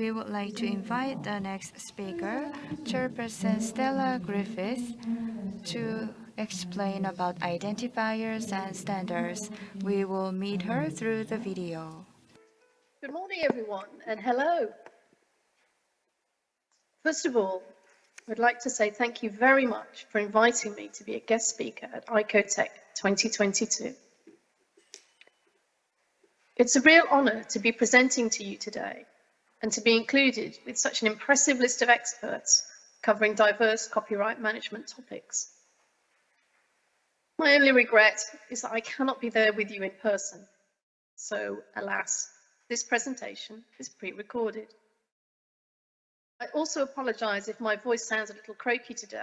we would like to invite the next speaker, Chairperson Stella Griffiths, to explain about identifiers and standards. We will meet her through the video. Good morning, everyone, and hello. First of all, I'd like to say thank you very much for inviting me to be a guest speaker at ICOTEC 2022. It's a real honour to be presenting to you today and to be included with such an impressive list of experts covering diverse copyright management topics. My only regret is that I cannot be there with you in person. So, alas, this presentation is pre-recorded. I also apologise if my voice sounds a little croaky today.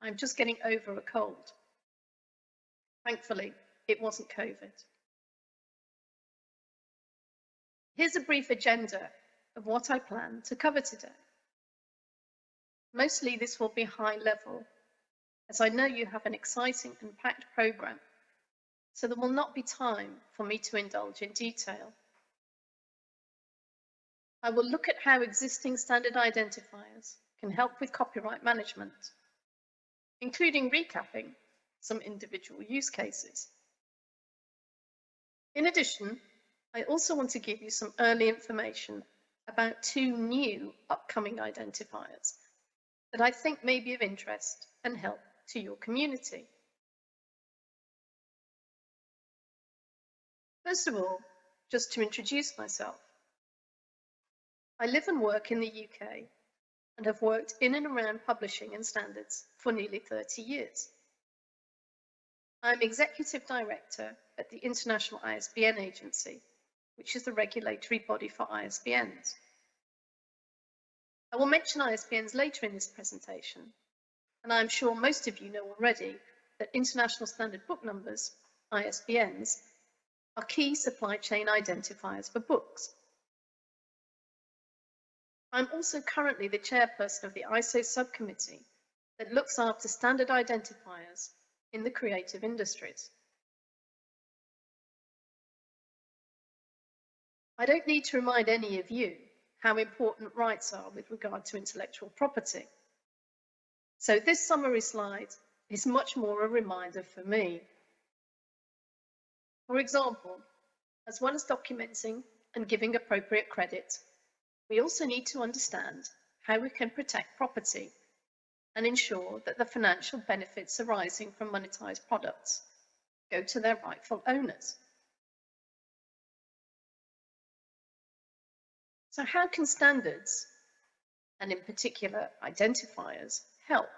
I'm just getting over a cold. Thankfully, it wasn't COVID. Here's a brief agenda of what I plan to cover today. Mostly this will be high level, as I know you have an exciting and packed programme, so there will not be time for me to indulge in detail. I will look at how existing standard identifiers can help with copyright management, including recapping some individual use cases. In addition, I also want to give you some early information about two new upcoming identifiers that I think may be of interest and help to your community. First of all, just to introduce myself. I live and work in the UK and have worked in and around publishing and standards for nearly 30 years. I'm Executive Director at the International ISBN Agency which is the regulatory body for ISBNs. I will mention ISBNs later in this presentation, and I'm sure most of you know already that International Standard Book Numbers, ISBNs, are key supply chain identifiers for books. I'm also currently the chairperson of the ISO subcommittee that looks after standard identifiers in the creative industries. I don't need to remind any of you how important rights are with regard to intellectual property. So this summary slide is much more a reminder for me. For example, as well as documenting and giving appropriate credit, we also need to understand how we can protect property and ensure that the financial benefits arising from monetized products go to their rightful owners. So how can standards, and in particular identifiers, help?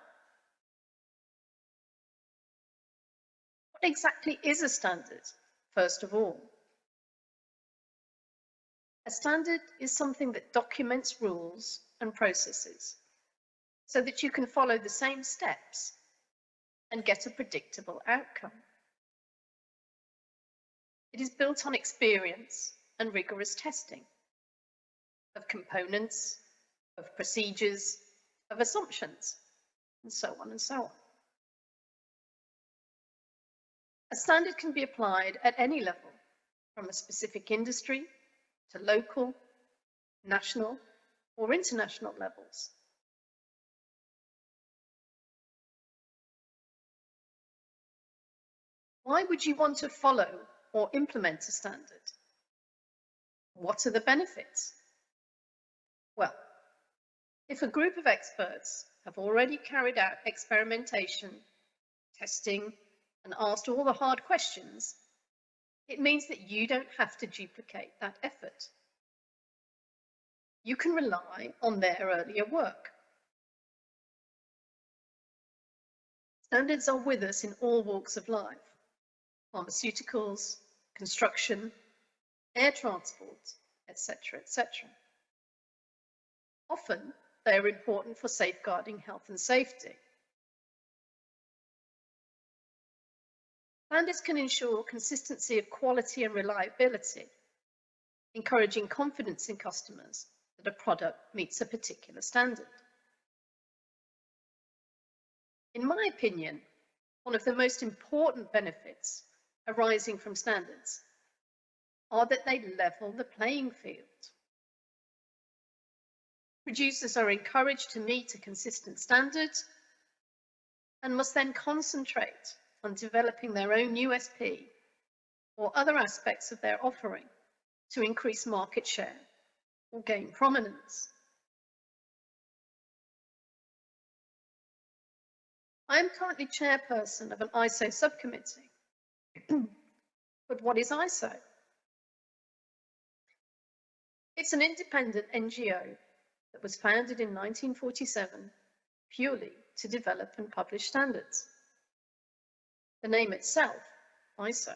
What exactly is a standard, first of all? A standard is something that documents rules and processes so that you can follow the same steps and get a predictable outcome. It is built on experience and rigorous testing of components, of procedures, of assumptions, and so on and so on. A standard can be applied at any level, from a specific industry to local, national, or international levels. Why would you want to follow or implement a standard? What are the benefits? Well, if a group of experts have already carried out experimentation, testing, and asked all the hard questions, it means that you don't have to duplicate that effort. You can rely on their earlier work. Standards are with us in all walks of life, pharmaceuticals, construction, air transport, etc., etc. Often, they are important for safeguarding health and safety. Standards can ensure consistency of quality and reliability, encouraging confidence in customers that a product meets a particular standard. In my opinion, one of the most important benefits arising from standards are that they level the playing field. Producers are encouraged to meet a consistent standard and must then concentrate on developing their own USP or other aspects of their offering to increase market share or gain prominence. I am currently chairperson of an ISO subcommittee. but what is ISO? It's an independent NGO was founded in 1947 purely to develop and publish standards. The name itself, ISO,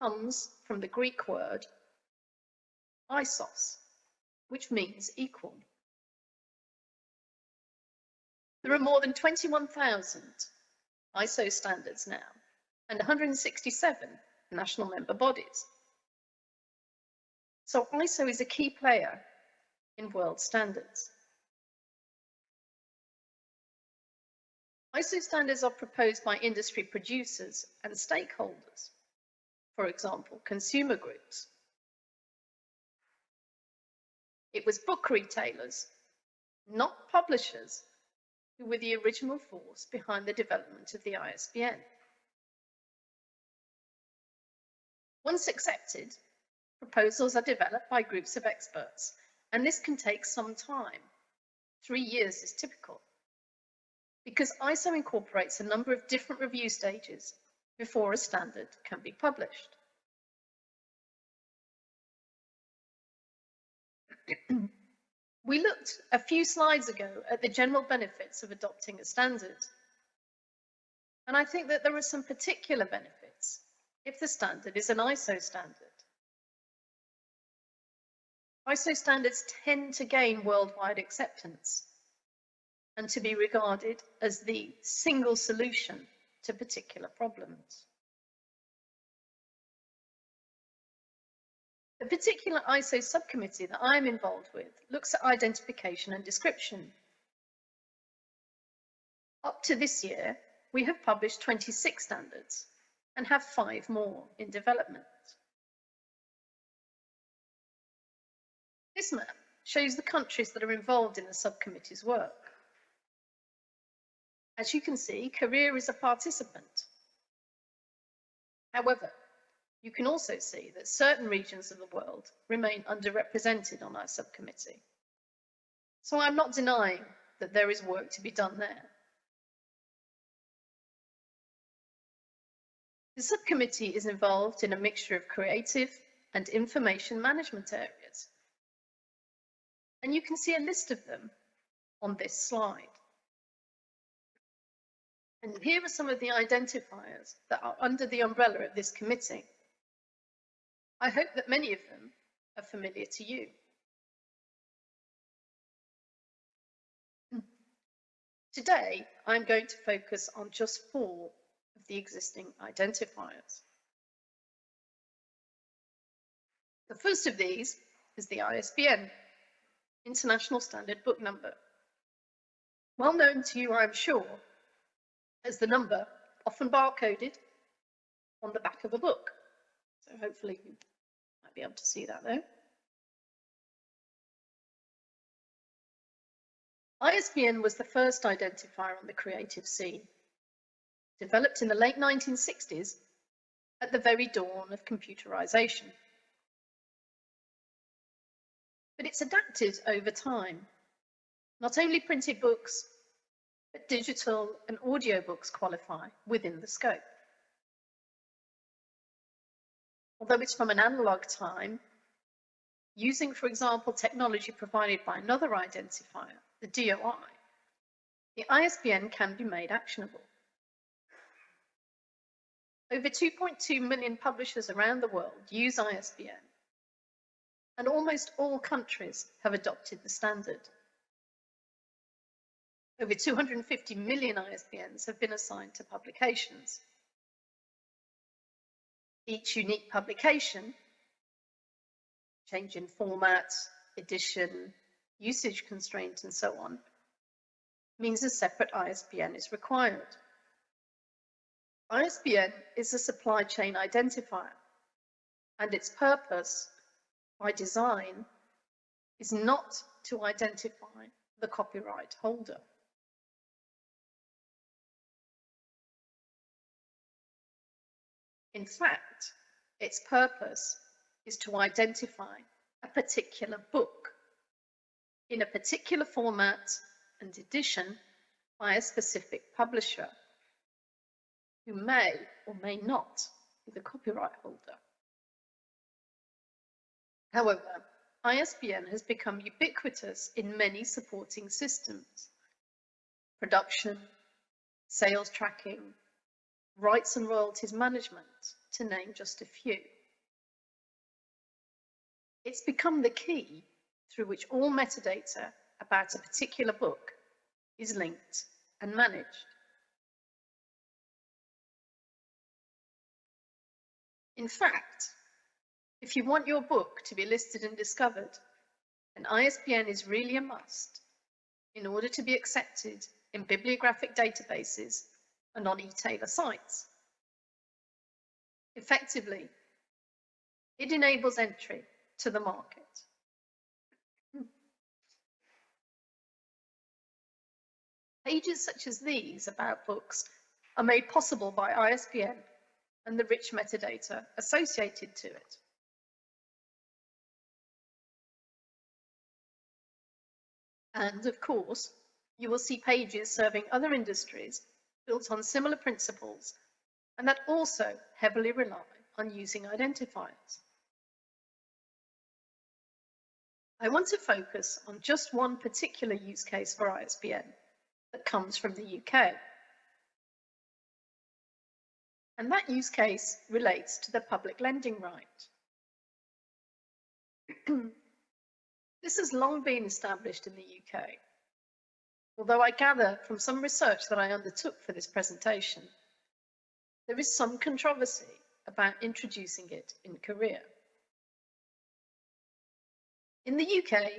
comes from the Greek word isos, which means equal. There are more than 21,000 ISO standards now and 167 national member bodies. So ISO is a key player in world standards. ISO standards are proposed by industry producers and stakeholders, for example, consumer groups. It was book retailers, not publishers, who were the original force behind the development of the ISBN. Once accepted, proposals are developed by groups of experts, and this can take some time. Three years is typical. Because ISO incorporates a number of different review stages before a standard can be published. We looked a few slides ago at the general benefits of adopting a standard. And I think that there are some particular benefits if the standard is an ISO standard. ISO standards tend to gain worldwide acceptance and to be regarded as the single solution to particular problems. The particular ISO subcommittee that I'm involved with looks at identification and description. Up to this year, we have published 26 standards and have five more in development. This map shows the countries that are involved in the subcommittee's work. As you can see, Korea is a participant. However, you can also see that certain regions of the world remain underrepresented on our subcommittee. So I'm not denying that there is work to be done there. The subcommittee is involved in a mixture of creative and information management areas. And you can see a list of them on this slide. And here are some of the identifiers that are under the umbrella of this committee. I hope that many of them are familiar to you. Today, I'm going to focus on just four of the existing identifiers. The first of these is the ISBN, International Standard Book Number. Well known to you, I'm sure, as the number often barcoded on the back of a book. So hopefully you might be able to see that there. ISBN was the first identifier on the creative scene, developed in the late 1960s at the very dawn of computerization. But it's adapted over time. Not only printed books, but digital and audio books qualify within the scope. although it's from an analog time, using, for example, technology provided by another identifier, the DOI, the ISBN can be made actionable. Over 2.2 million publishers around the world use ISBN, and almost all countries have adopted the standard. Over 250 million ISBNs have been assigned to publications, each unique publication, change in format, edition, usage constraint, and so on, means a separate ISBN is required. ISBN is a supply chain identifier, and its purpose, by design, is not to identify the copyright holder. In fact, its purpose is to identify a particular book in a particular format and edition by a specific publisher who may or may not be the copyright holder. However, ISBN has become ubiquitous in many supporting systems. Production, sales tracking, rights and royalties management, to name just a few. It's become the key through which all metadata about a particular book is linked and managed. In fact, if you want your book to be listed and discovered, an ISBN is really a must in order to be accepted in bibliographic databases and on e-tailer sites. Effectively, it enables entry to the market. Hmm. Pages such as these about books are made possible by ISBN and the rich metadata associated to it. And of course, you will see pages serving other industries built on similar principles and that also heavily rely on using identifiers. I want to focus on just one particular use case for ISBN that comes from the UK. And that use case relates to the public lending right. this has long been established in the UK, although I gather from some research that I undertook for this presentation there is some controversy about introducing it in Korea. In the UK,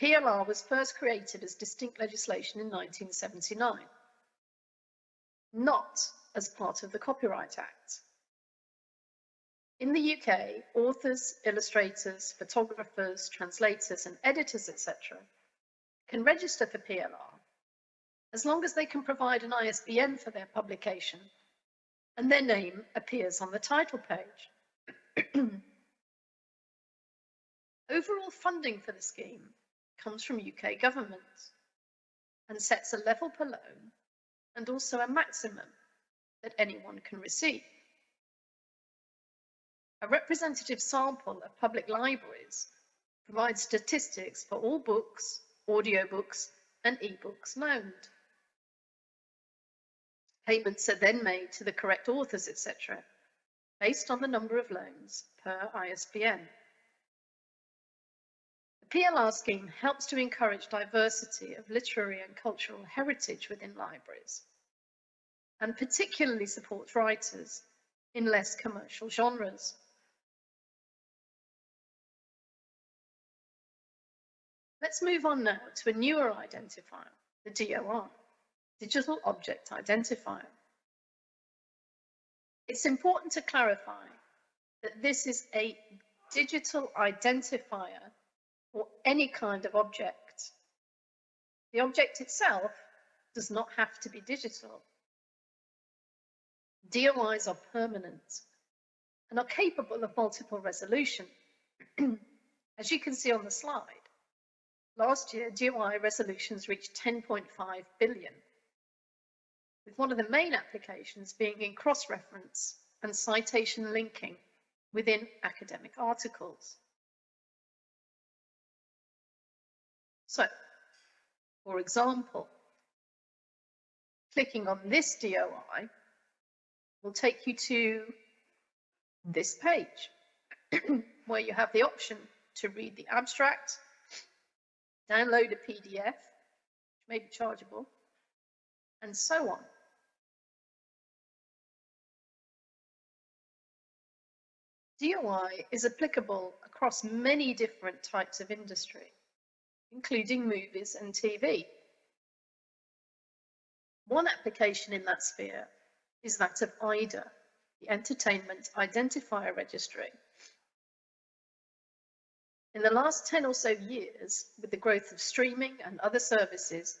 PLR was first created as distinct legislation in 1979, not as part of the Copyright Act. In the UK, authors, illustrators, photographers, translators and editors, etc. can register for PLR as long as they can provide an ISBN for their publication and their name appears on the title page. Overall funding for the scheme comes from UK government and sets a level per loan and also a maximum that anyone can receive. A representative sample of public libraries provides statistics for all books, audiobooks and e-books loaned. Payments are then made to the correct authors, etc., based on the number of loans per ISBN. The PLR scheme helps to encourage diversity of literary and cultural heritage within libraries, and particularly supports writers in less commercial genres. Let's move on now to a newer identifier, the DOI digital object identifier. It's important to clarify that this is a digital identifier for any kind of object. The object itself does not have to be digital. DOIs are permanent and are capable of multiple resolution. As you can see on the slide, last year DOI resolutions reached 10.5 billion with one of the main applications being in cross-reference and citation linking within academic articles. So, for example, clicking on this DOI will take you to this page where you have the option to read the abstract, download a PDF, which may be chargeable, and so on. DOI is applicable across many different types of industry, including movies and TV. One application in that sphere is that of EIDR, the Entertainment Identifier Registry. In the last 10 or so years, with the growth of streaming and other services,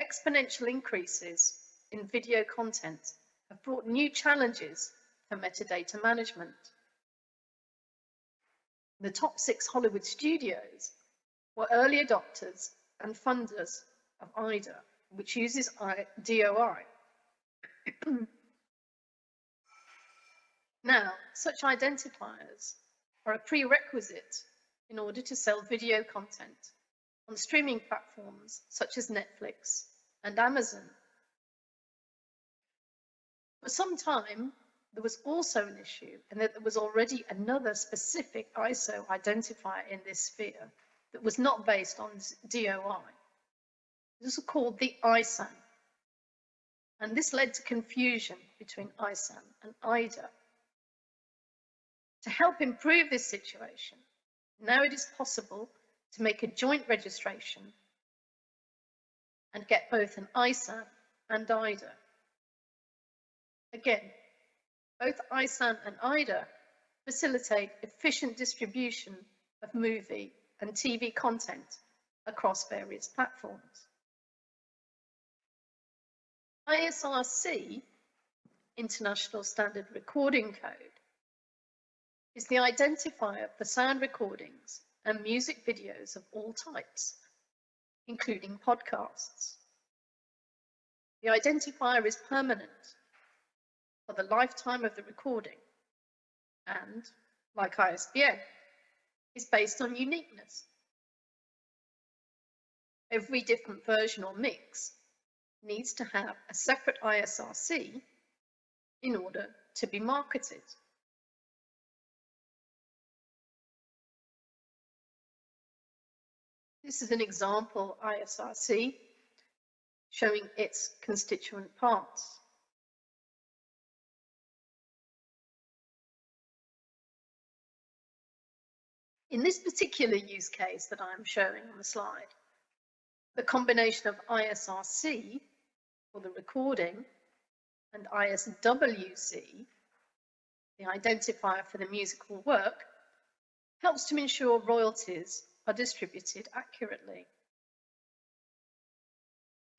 exponential increases in video content have brought new challenges for metadata management. The top six Hollywood studios were early adopters and funders of EIDR, which uses DOI. now, such identifiers are a prerequisite in order to sell video content on streaming platforms such as Netflix and Amazon. For some time, there was also an issue and that there was already another specific ISO identifier in this sphere that was not based on DOI. This was called the ISAN. And this led to confusion between ISAN and EIDR. To help improve this situation, now it is possible to make a joint registration and get both an ISAN and EIDR. Again, both ISAN and EIDR facilitate efficient distribution of movie and TV content across various platforms. ISRC, International Standard Recording Code, is the identifier for sound recordings and music videos of all types, including podcasts. The identifier is permanent for the lifetime of the recording and, like ISBN, is based on uniqueness. Every different version or mix needs to have a separate ISRC in order to be marketed. This is an example ISRC showing its constituent parts. In this particular use case that I'm showing on the slide, the combination of ISRC for the recording and ISWC, the identifier for the musical work, helps to ensure royalties are distributed accurately.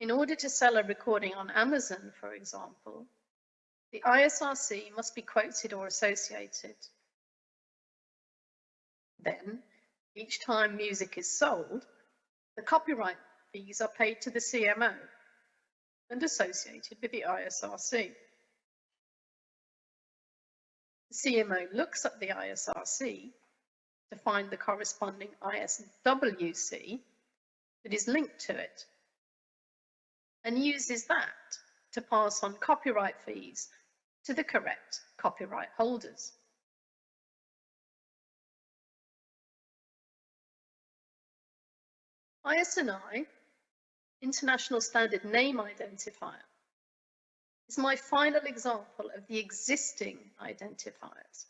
In order to sell a recording on Amazon, for example, the ISRC must be quoted or associated. Then, each time music is sold, the copyright fees are paid to the CMO and associated with the ISRC. The CMO looks at the ISRC to find the corresponding ISWC that is linked to it and uses that to pass on copyright fees to the correct copyright holders. ISNI International Standard Name Identifier is my final example of the existing identifiers.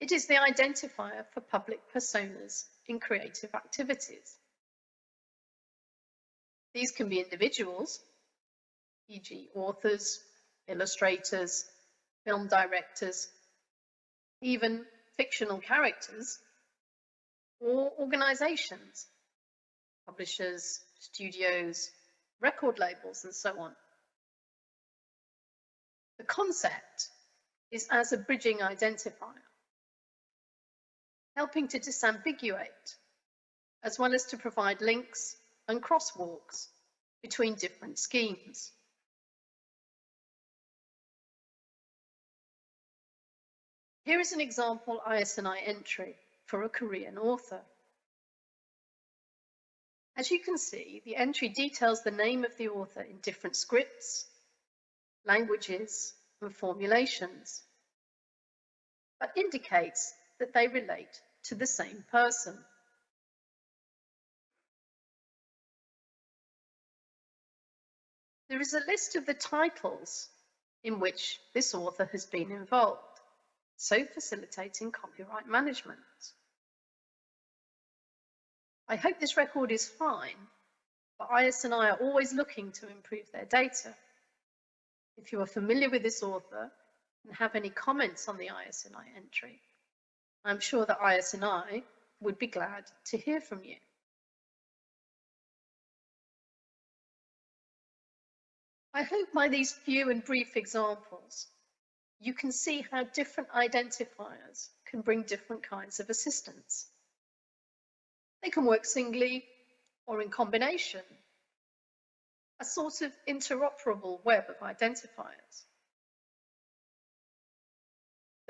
It is the identifier for public personas in creative activities. These can be individuals, e.g. authors, illustrators, film directors, even fictional characters, or organizations publishers, studios, record labels, and so on. The concept is as a bridging identifier, helping to disambiguate, as well as to provide links and crosswalks between different schemes. Here is an example ISNI entry for a Korean author. As you can see, the entry details the name of the author in different scripts, languages, and formulations, but indicates that they relate to the same person. There is a list of the titles in which this author has been involved, so facilitating copyright management. I hope this record is fine, but ISNI are always looking to improve their data. If you are familiar with this author and have any comments on the ISNI entry, I'm sure that ISNI would be glad to hear from you. I hope by these few and brief examples, you can see how different identifiers can bring different kinds of assistance. They can work singly or in combination, a sort of interoperable web of identifiers.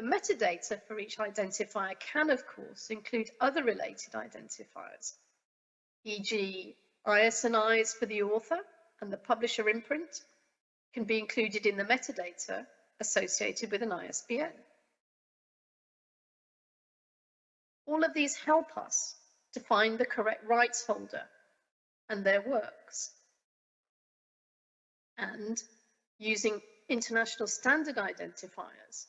The metadata for each identifier can, of course, include other related identifiers, e.g. ISNIs for the author and the publisher imprint can be included in the metadata associated with an ISBN. All of these help us to find the correct rights holder and their works. And using international standard identifiers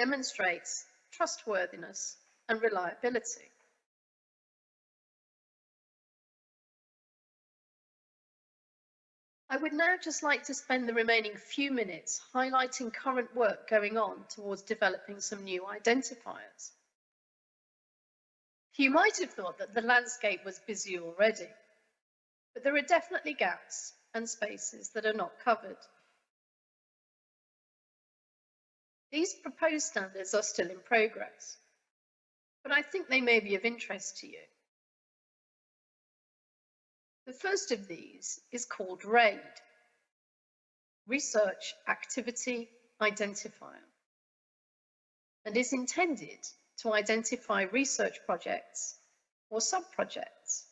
demonstrates trustworthiness and reliability. I would now just like to spend the remaining few minutes highlighting current work going on towards developing some new identifiers. You might have thought that the landscape was busy already, but there are definitely gaps and spaces that are not covered. These proposed standards are still in progress, but I think they may be of interest to you. The first of these is called RAID, Research Activity Identifier, and is intended to identify research projects or sub-projects.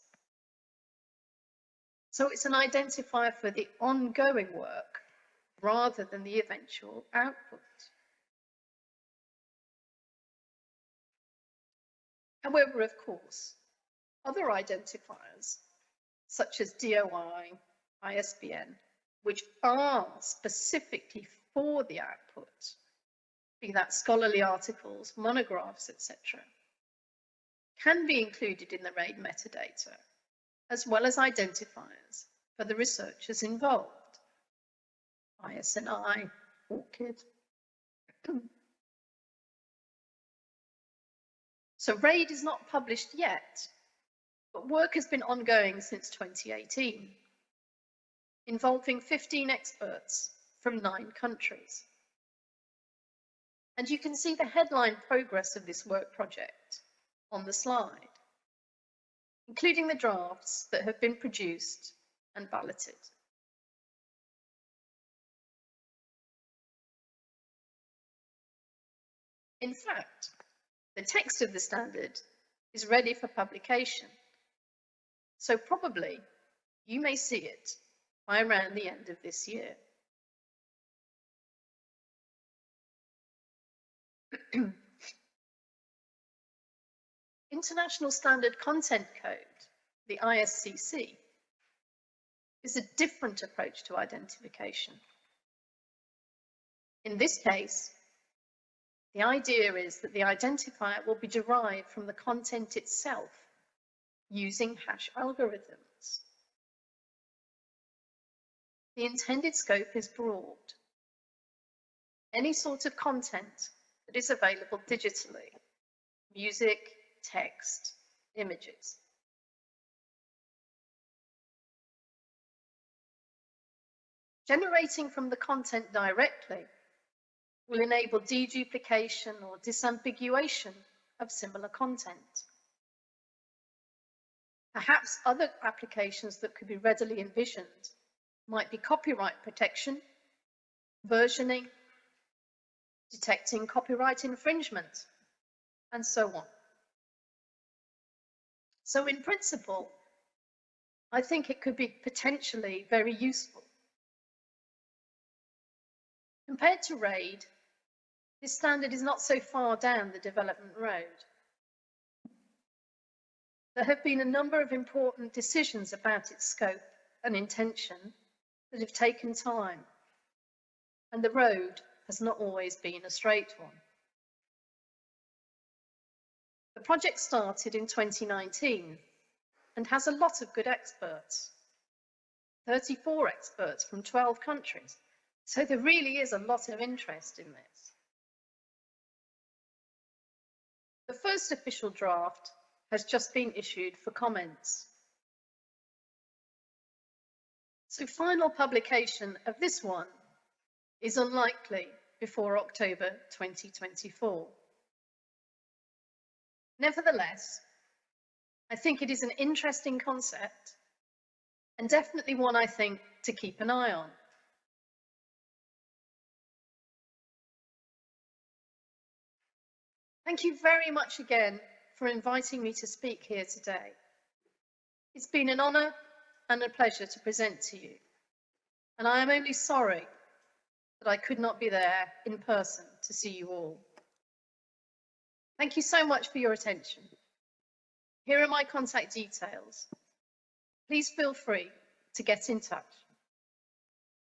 So it's an identifier for the ongoing work rather than the eventual output. However, of course, other identifiers such as DOI, ISBN, which are specifically for the output, be that scholarly articles, monographs, etc., can be included in the RAID metadata, as well as identifiers for the researchers involved. ISNI, ORCID. So RAID is not published yet, but work has been ongoing since 2018, involving 15 experts from nine countries. And you can see the headline progress of this work project on the slide, including the drafts that have been produced and balloted. In fact, the text of the standard is ready for publication so probably you may see it by around the end of this year. International Standard Content Code, the ISCC, is a different approach to identification. In this case, the idea is that the identifier will be derived from the content itself using hash algorithms. The intended scope is broad. Any sort of content that is available digitally, music, text, images. Generating from the content directly will enable deduplication or disambiguation of similar content. Perhaps other applications that could be readily envisioned might be copyright protection, versioning, detecting copyright infringement, and so on. So in principle, I think it could be potentially very useful. Compared to RAID, this standard is not so far down the development road. There have been a number of important decisions about its scope and intention that have taken time, and the road has not always been a straight one. The project started in 2019 and has a lot of good experts, 34 experts from 12 countries. So there really is a lot of interest in this. The first official draft has just been issued for comments. So final publication of this one is unlikely before October 2024. Nevertheless, I think it is an interesting concept and definitely one I think to keep an eye on. Thank you very much again for inviting me to speak here today. It's been an honour and a pleasure to present to you, and I am only sorry that I could not be there in person to see you all. Thank you so much for your attention. Here are my contact details. Please feel free to get in touch.